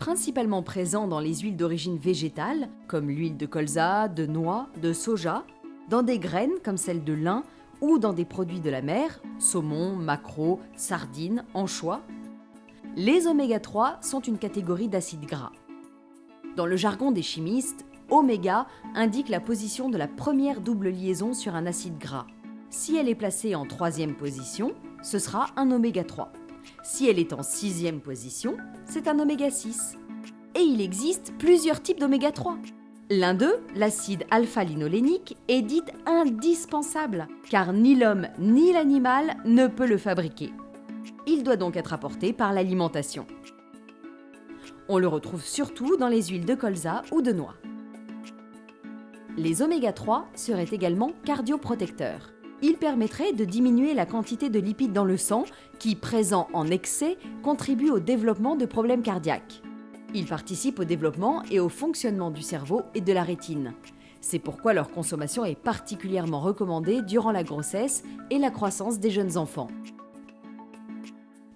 principalement présents dans les huiles d'origine végétale, comme l'huile de colza, de noix, de soja, dans des graines comme celle de lin ou dans des produits de la mer, saumon, maquereau, sardines, anchois. Les oméga 3 sont une catégorie d'acides gras. Dans le jargon des chimistes, oméga indique la position de la première double liaison sur un acide gras. Si elle est placée en troisième position, ce sera un oméga 3. Si elle est en sixième position, c'est un oméga 6. Et il existe plusieurs types d'oméga 3. L'un d'eux, l'acide alpha-linolénique, est dit indispensable, car ni l'homme ni l'animal ne peut le fabriquer. Il doit donc être apporté par l'alimentation. On le retrouve surtout dans les huiles de colza ou de noix. Les oméga 3 seraient également cardioprotecteurs. Ils permettraient de diminuer la quantité de lipides dans le sang qui, présents en excès, contribuent au développement de problèmes cardiaques. Ils participent au développement et au fonctionnement du cerveau et de la rétine. C'est pourquoi leur consommation est particulièrement recommandée durant la grossesse et la croissance des jeunes enfants.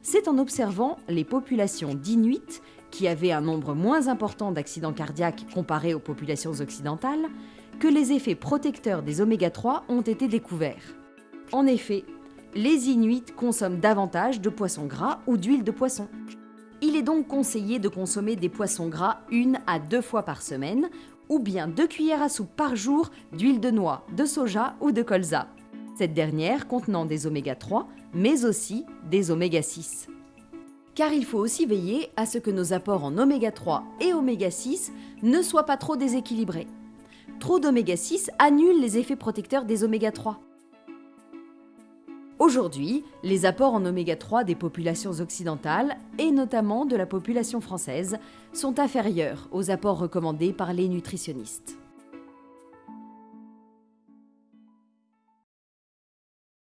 C'est en observant les populations d'Inuits, qui avaient un nombre moins important d'accidents cardiaques comparé aux populations occidentales, que les effets protecteurs des oméga 3 ont été découverts. En effet, les Inuits consomment davantage de poissons gras ou d'huile de poisson. Il est donc conseillé de consommer des poissons gras une à deux fois par semaine ou bien deux cuillères à soupe par jour d'huile de noix, de soja ou de colza. Cette dernière contenant des oméga 3, mais aussi des oméga 6. Car il faut aussi veiller à ce que nos apports en oméga 3 et oméga 6 ne soient pas trop déséquilibrés. Trop d'oméga 6 annule les effets protecteurs des oméga 3. Aujourd'hui, les apports en oméga 3 des populations occidentales, et notamment de la population française, sont inférieurs aux apports recommandés par les nutritionnistes.